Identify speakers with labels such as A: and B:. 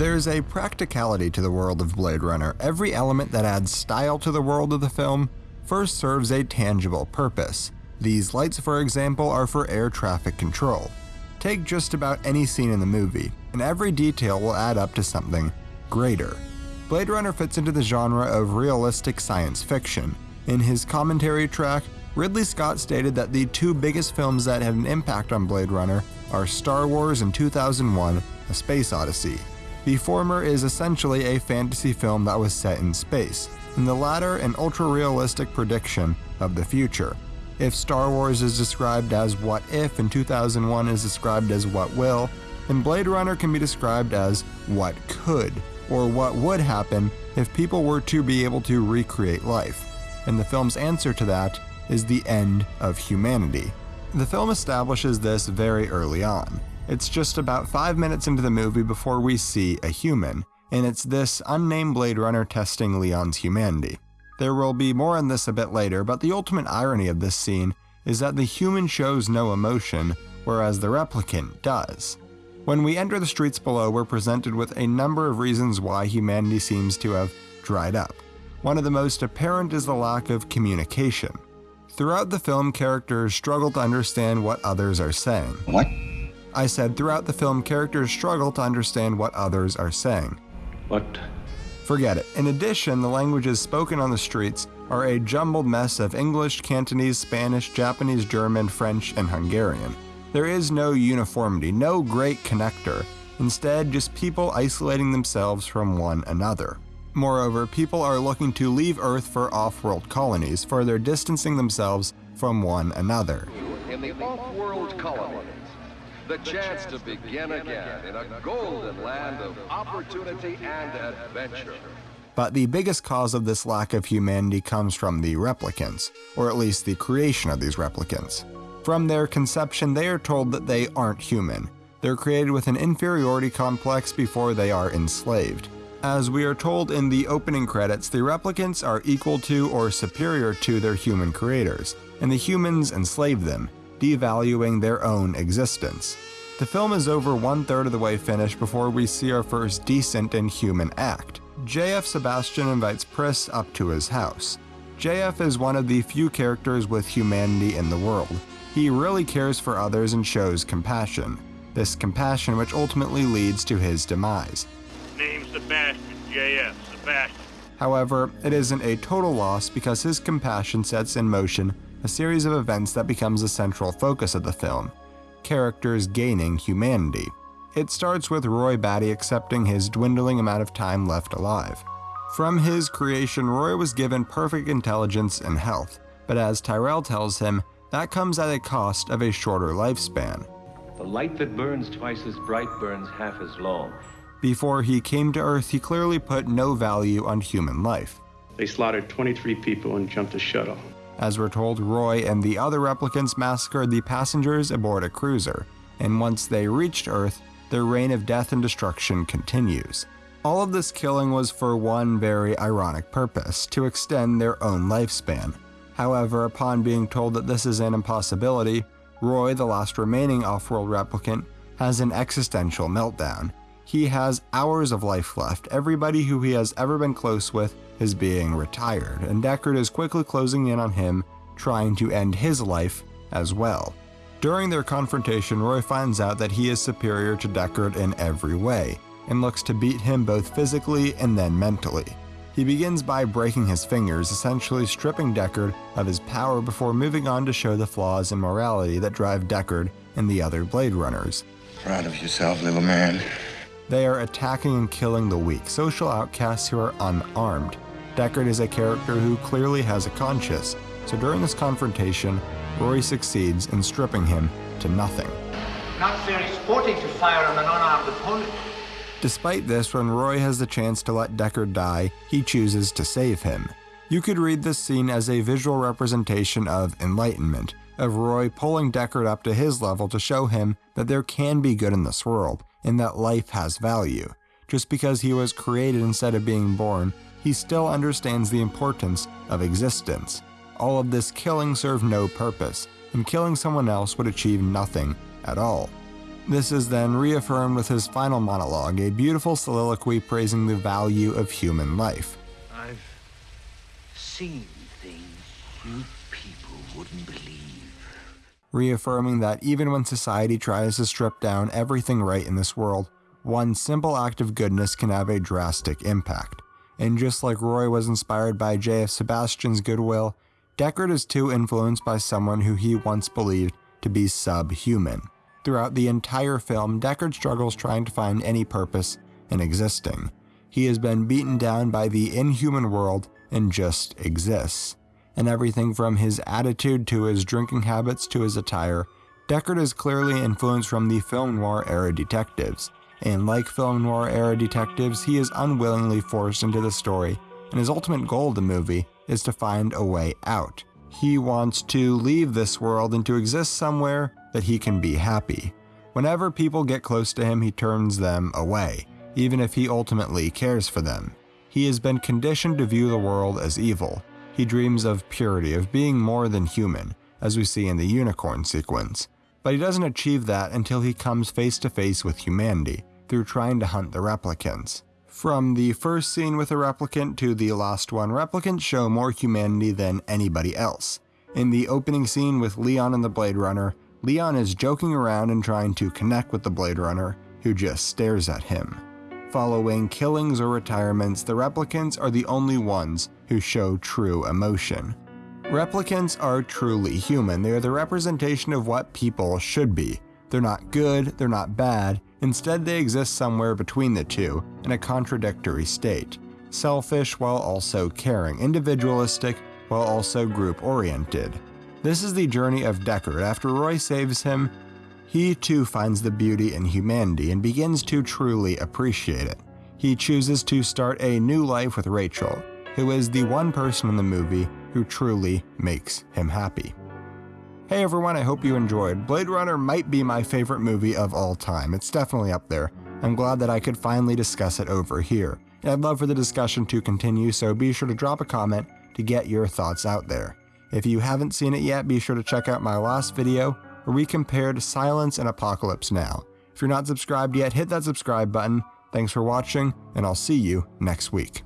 A: There's a practicality to the world of Blade Runner. Every element that adds style to the world of the film first serves a tangible purpose. These lights, for example, are for air traffic control. Take just about any scene in the movie, and every detail will add up to something greater. Blade Runner fits into the genre of realistic science fiction. In his commentary track, Ridley Scott stated that the two biggest films that had an impact on Blade Runner are Star Wars and 2001 A Space Odyssey. The former is essentially a fantasy film that was set in space, and the latter an ultra realistic prediction of the future. If Star Wars is described as what if and 2001 is described as what will, then Blade Runner can be described as what could, or what would happen if people were to be able to recreate life. And the film's answer to that is the end of humanity. The film establishes this very early on. It's just about five minutes into the movie before we see a human, and it's this unnamed Blade Runner testing Leon's humanity. There will be more on this a bit later, but the ultimate irony of this scene is that the human shows no emotion, whereas the replicant does. When we enter the streets below, we're presented with a number of reasons why humanity seems to have dried up. One of the most apparent is the lack of communication. Throughout the film, characters struggle to understand what others are saying.
B: What?
A: I said throughout the film, characters struggle to understand what others are saying.
B: What?
A: Forget it. In addition, the languages spoken on the streets are a jumbled mess of English, Cantonese, Spanish, Japanese, German, French, and Hungarian. There is no uniformity, no great connector. Instead, just people isolating themselves from one another. Moreover, people are looking to leave Earth for off-world colonies, further distancing themselves from one another.
C: In the off-world colonies, the chance to begin again in a golden land of opportunity and adventure.
A: But the biggest cause of this lack of humanity comes from the replicants, or at least the creation of these replicants. From their conception, they are told that they aren't human. They're created with an inferiority complex before they are enslaved. As we are told in the opening credits, the replicants are equal to or superior to their human creators, and the humans enslave them, devaluing their own existence. The film is over one third of the way finished before we see our first decent and human act. JF Sebastian invites Pris up to his house. JF is one of the few characters with humanity in the world. He really cares for others and shows compassion. This compassion which ultimately leads to his demise.
D: Name's Sebastian, JF, Sebastian.
A: However, it isn't a total loss because his compassion sets in motion a series of events that becomes the central focus of the film characters gaining humanity. It starts with Roy Batty accepting his dwindling amount of time left alive. From his creation, Roy was given perfect intelligence and health, but as Tyrell tells him, that comes at a cost of a shorter lifespan.
E: The light that burns twice as bright burns half as long.
A: Before he came to Earth, he clearly put no value on human life.
F: They slaughtered 23 people and jumped a shuttle.
A: As we're told, Roy and the other replicants massacred the passengers aboard a cruiser, and once they reached Earth, their reign of death and destruction continues. All of this killing was for one very ironic purpose to extend their own lifespan. However, upon being told that this is an impossibility, Roy, the last remaining off world replicant, has an existential meltdown. He has hours of life left. Everybody who he has ever been close with is being retired, and Deckard is quickly closing in on him, trying to end his life as well. During their confrontation, Roy finds out that he is superior to Deckard in every way, and looks to beat him both physically and then mentally. He begins by breaking his fingers, essentially stripping Deckard of his power before moving on to show the flaws in morality that drive Deckard and the other Blade Runners.
B: Proud of yourself, little man.
A: They are attacking and killing the weak, social outcasts who are unarmed. Deckard is a character who clearly has a conscience, so during this confrontation, Roy succeeds in stripping him to nothing.
G: Not very sporting to fire on an unarmed opponent.
A: Despite this, when Roy has the chance to let Deckard die, he chooses to save him. You could read this scene as a visual representation of enlightenment, of Roy pulling Deckard up to his level to show him that there can be good in this world, and that life has value. Just because he was created instead of being born, he still understands the importance of existence. All of this killing served no purpose, and killing someone else would achieve nothing at all. This is then reaffirmed with his final monologue, a beautiful soliloquy praising the value of human life.
H: I've seen things you people wouldn't believe.
A: Reaffirming that even when society tries to strip down everything right in this world, one simple act of goodness can have a drastic impact. And just like Roy was inspired by J.F. Sebastian's goodwill, Deckard is too influenced by someone who he once believed to be subhuman. Throughout the entire film, Deckard struggles trying to find any purpose in existing. He has been beaten down by the inhuman world and just exists. And everything from his attitude to his drinking habits to his attire, Deckard is clearly influenced from the film noir era detectives. And like film noir era detectives, he is unwillingly forced into the story, and his ultimate goal of the movie is to find a way out. He wants to leave this world and to exist somewhere that he can be happy. Whenever people get close to him, he turns them away, even if he ultimately cares for them. He has been conditioned to view the world as evil. He dreams of purity, of being more than human, as we see in the unicorn sequence. But he doesn't achieve that until he comes face to face with humanity, through trying to hunt the replicants. From the first scene with a replicant to the last one, replicants show more humanity than anybody else. In the opening scene with Leon and the Blade Runner, Leon is joking around and trying to connect with the Blade Runner, who just stares at him. Following killings or retirements, the replicants are the only ones who show true emotion. Replicants are truly human. They are the representation of what people should be. They're not good, they're not bad, instead, they exist somewhere between the two, in a contradictory state. Selfish while also caring, individualistic while also group oriented. This is the journey of Deckard. After Roy saves him, he too finds the beauty in humanity and begins to truly appreciate it. He chooses to start a new life with Rachael, who is the one person in the movie who truly makes him happy. Hey everyone, I hope you enjoyed. Blade Runner might be my favorite movie of all time. It's definitely up there. I'm glad that I could finally discuss it over here. And I'd love for the discussion to continue, so be sure to drop a comment to get your thoughts out there. If you haven't seen it yet, be sure to check out my last video where we compared Silence and Apocalypse Now. If you're not subscribed yet, hit that subscribe button. Thanks for watching, and I'll see you next week.